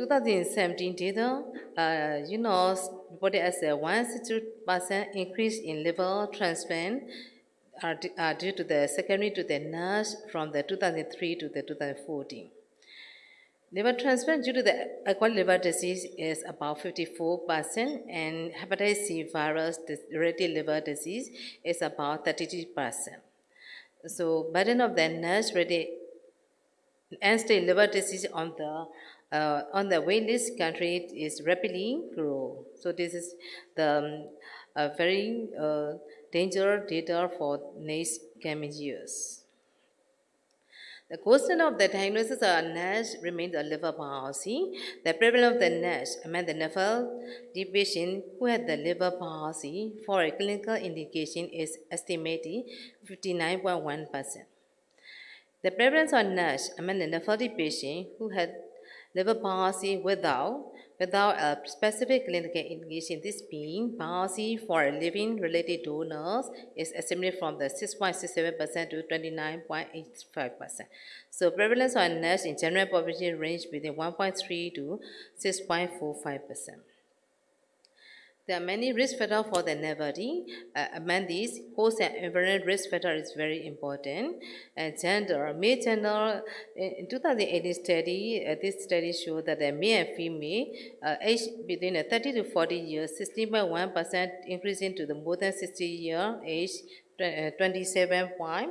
So 2017 data, uh, you know, reported as a 162% increase in liver transplant d- are due to the secondary to the NASH from the 2003 to the 2014. Liver transplant due to the acquired liver disease is about 54%, and hepatitis C virus related liver disease is about 32%. So burden of the NASH related end-stage liver disease on the uh, on the list country is rapidly grow. So this is the um, very uh, dangerous data for next coming years. The question of the diagnosis of NASH remains a liver biopsy. The prevalence of the NASH among the NAFLD patient who had the liver biopsy for a clinical indication is estimated 59.1%. The prevalence of NASH among the NAFLD patient who had liver biopsy without without a specific clinical indication, this being biopsy for living related donors is estimated from the 6.67% to 29.85%. So prevalence of NASH in general population range between 1.3 to 6.45%. There are many risk factors for the NAFLD. Uh, among these, host and environment risk factor is very important. And gender, male gender, in 2018 study, uh, this study showed that the male and female uh, age between uh, 30 to 40 years, 16.1% increasing to the more than 60 year age, uh, 27 point,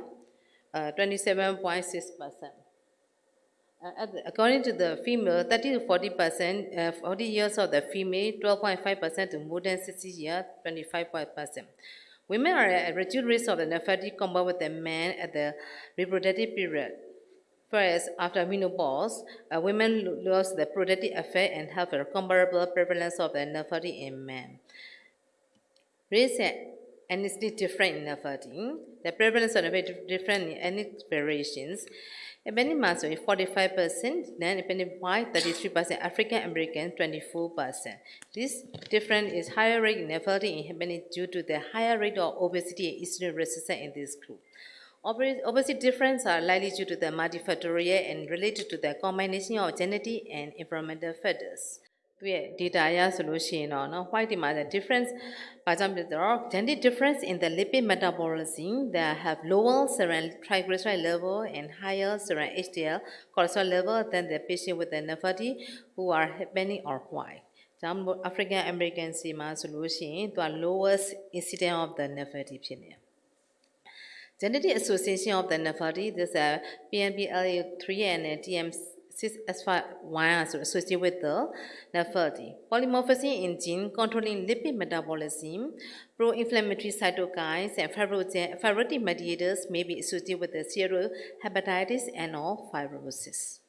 uh, 27.6%. At the- According to the female, 30 to 40 percent, uh, 40 years of the female, 12.5 percent to more than 60 years, 25 percent. Women are at reduced risk of the nephritis compared with the men at the reproductive period. Whereas after menopause, uh, women lo- lose the reproductive effect and have a comparable prevalence of the nephritis in men. Race and ethnicity different in nephritis. The prevalence of the different in ethnic variations. Ebony Maso is 45%, then White 33%, African American 24%. This difference is higher rate in nephritis in Ebony due to the higher rate of obesity and insulin resistance in this group. Obes- Obesity difference are likely due to the multifactorial and related to the combination of genetic and environmental factors. သူရဲ့ data အရဆိုလို့ရှိရင်တော့เนาะ white ဒီမှာ the difference ဘာကြောင့်ဖြစ်တော့ genetic difference in the lipid metabolism that have lower serum triglyceride level and higher serum HDL cholesterol level than the patient with the nephropathy who are Hispanic or white ကြောင့်မို့ African American စီမှာဆိုလို့ရှိရင်သူက lowest incidence of the nephropathy ဖြစ်နေတယ် Genetic Association of the Nephritis, this uh, PNPLA3 and uh, TM6S1 are associated with the nephritis. Polymorphism in gene controlling lipid metabolism, pro-inflammatory cytokines, and fibrotic mediators may be associated with the steatohepatitis and or fibrosis.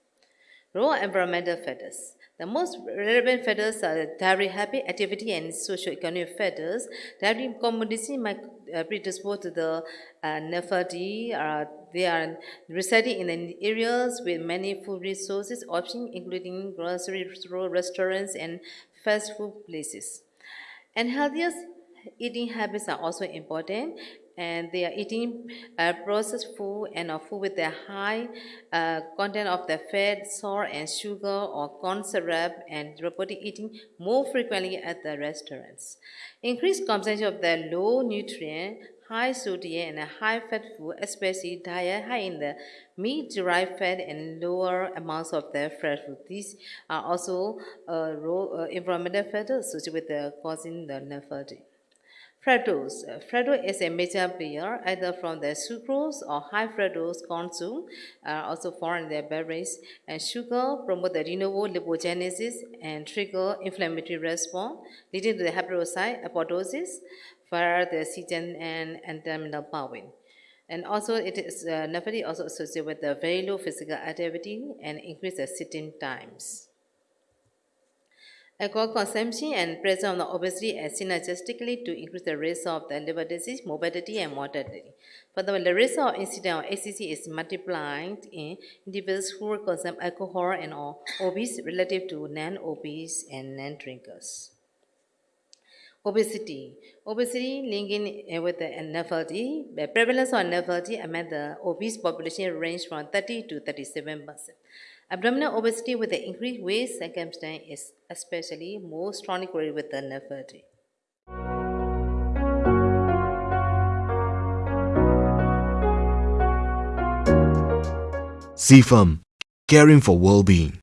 Raw environmental factors. The most relevant factors are dietary habit, activity, and socio-economic factors. Dietary commodity might uh, predispose to the uh. Uh, they are residing in areas with many food resources options, including grocery store, restaurants, and fast food places. And healthiest eating habits are also important, and they are eating uh, processed food and food with a high uh, content of the fat, salt, and sugar, or corn syrup, and reporting eating more frequently at the restaurants. Increased consumption of the low nutrient, high sodium, and high fat food, especially diet high in the meat-derived fat and lower amounts of the fresh food. These are also uh, raw, uh, environmental factors associated with the causing the nephropathy. Fructose. Uh, Fructose is a major player either from the sucrose or high fructose soup, uh, also found in the beverage. And sugar promote the de novo lipogenesis and trigger inflammatory response, leading to the hepatocyte apoptosis via the CGN and N-terminal bowing. And also, it is uh, also associated with the very low physical activity and increase the sitting times. Alcohol consumption and presence of the obesity are synergistically to increase the risk of the liver disease, morbidity, and mortality. Furthermore, the risk of incident of HCC is multiplied in individuals who consume alcohol and are obese relative to non-obese and non-drinkers obesity. Obesity linked with NFLD, the prevalence of NFLD among the obese population range from 30 to 37 percent. Abdominal obesity with the increased waist circumference is especially most strongly with the NFLD. CFAM, caring for well-being.